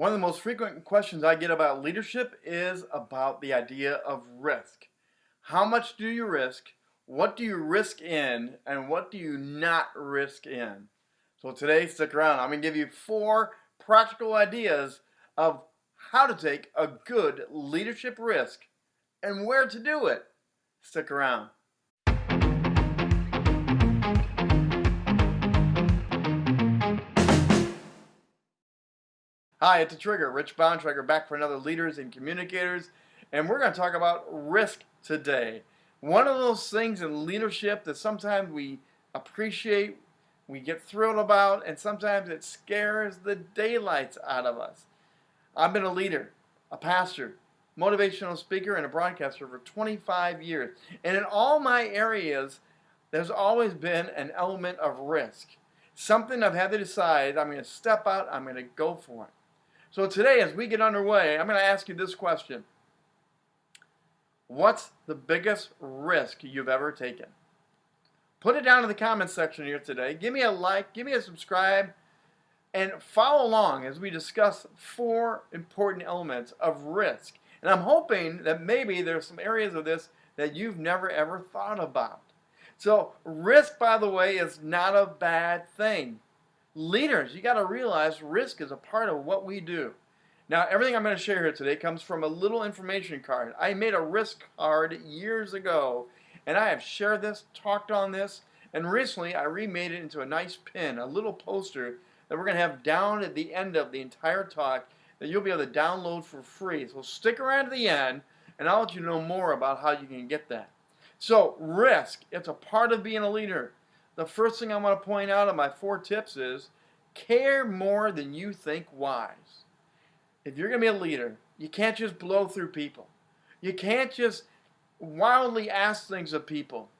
One of the most frequent questions I get about leadership is about the idea of risk. How much do you risk? What do you risk in? And what do you not risk in? So today, stick around. I'm going to give you four practical ideas of how to take a good leadership risk and where to do it. Stick around. Hi, it's a Trigger, Rich Bontrager, back for another Leaders and Communicators, and we're going to talk about risk today. One of those things in leadership that sometimes we appreciate, we get thrilled about, and sometimes it scares the daylights out of us. I've been a leader, a pastor, motivational speaker, and a broadcaster for 25 years, and in all my areas, there's always been an element of risk. Something I've had to decide, I'm going to step out, I'm going to go for it. So today, as we get underway, I'm going to ask you this question. What's the biggest risk you've ever taken? Put it down in the comments section here today. Give me a like, give me a subscribe, and follow along as we discuss four important elements of risk. And I'm hoping that maybe there's some areas of this that you've never ever thought about. So risk, by the way, is not a bad thing leaders, you got to realize risk is a part of what we do. Now, everything I'm going to share here today comes from a little information card. I made a risk card years ago, and I have shared this, talked on this, and recently I remade it into a nice pin, a little poster that we're going to have down at the end of the entire talk that you'll be able to download for free. So stick around to the end, and I'll let you know more about how you can get that. So, risk, it's a part of being a leader the first thing I want to point out on my four tips is care more than you think wise. If you're going to be a leader, you can't just blow through people. You can't just wildly ask things of people.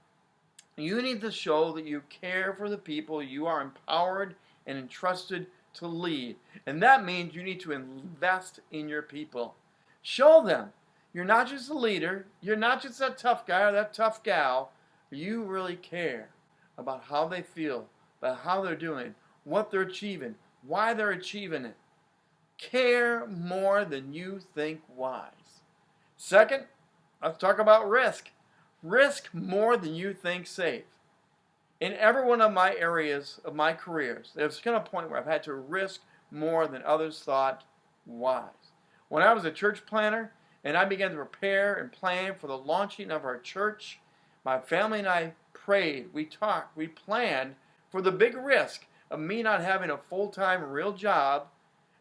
You need to show that you care for the people you are empowered and entrusted to lead. And that means you need to invest in your people. Show them you're not just a leader, you're not just that tough guy or that tough gal, you really care about how they feel, about how they're doing, what they're achieving, why they're achieving it. Care more than you think wise. Second, let's talk about risk. Risk more than you think safe. In every one of my areas of my careers, there's been a point where I've had to risk more than others thought wise. When I was a church planter and I began to prepare and plan for the launching of our church, my family and I prayed, we talked, we planned for the big risk of me not having a full-time real job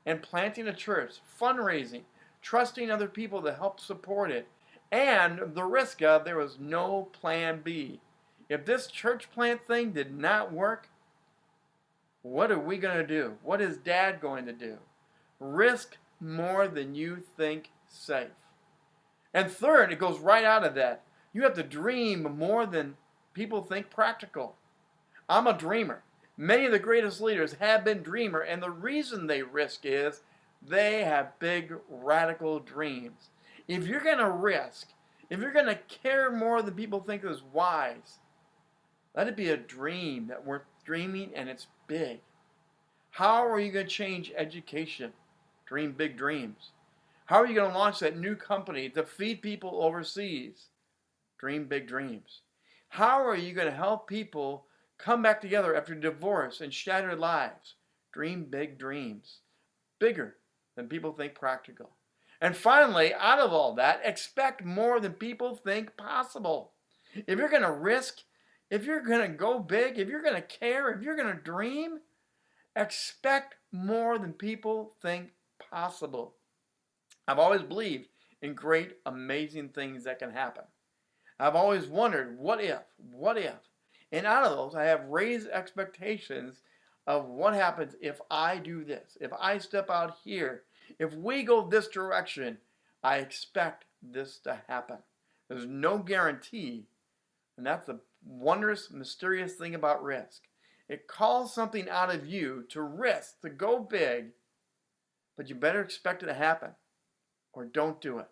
and planting a church, fundraising, trusting other people to help support it, and the risk of there was no plan B. If this church plant thing did not work, what are we going to do? What is dad going to do? Risk more than you think safe. And third, it goes right out of that. You have to dream more than people think practical. I'm a dreamer. Many of the greatest leaders have been dreamer, and the reason they risk is they have big, radical dreams. If you're going to risk, if you're going to care more than people think is wise, let it be a dream that we're dreaming and it's big. How are you going to change education? Dream big dreams. How are you going to launch that new company to feed people overseas? Dream big dreams. How are you going to help people come back together after divorce and shattered lives? Dream big dreams. Bigger than people think practical. And finally, out of all that, expect more than people think possible. If you're going to risk, if you're going to go big, if you're going to care, if you're going to dream, expect more than people think possible. I've always believed in great, amazing things that can happen. I've always wondered, what if? What if? And out of those, I have raised expectations of what happens if I do this, if I step out here, if we go this direction, I expect this to happen. There's no guarantee, and that's the wondrous, mysterious thing about risk. It calls something out of you to risk, to go big, but you better expect it to happen, or don't do it.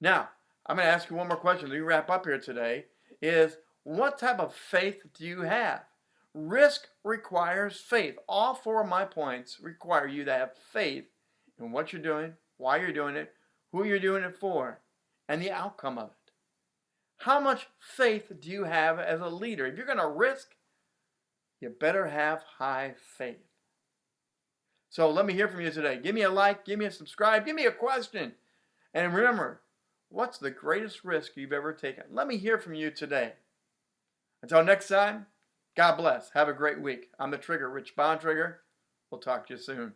Now, I'm going to ask you one more question we wrap up here today is what type of faith do you have? Risk requires faith. All four of my points require you to have faith in what you're doing, why you're doing it, who you're doing it for, and the outcome of it. How much faith do you have as a leader? If you're going to risk, you better have high faith. So let me hear from you today. Give me a like, give me a subscribe, give me a question. And remember, what's the greatest risk you've ever taken? Let me hear from you today. Until next time, God bless. Have a great week. I'm the Trigger, Rich Bontrager. We'll talk to you soon.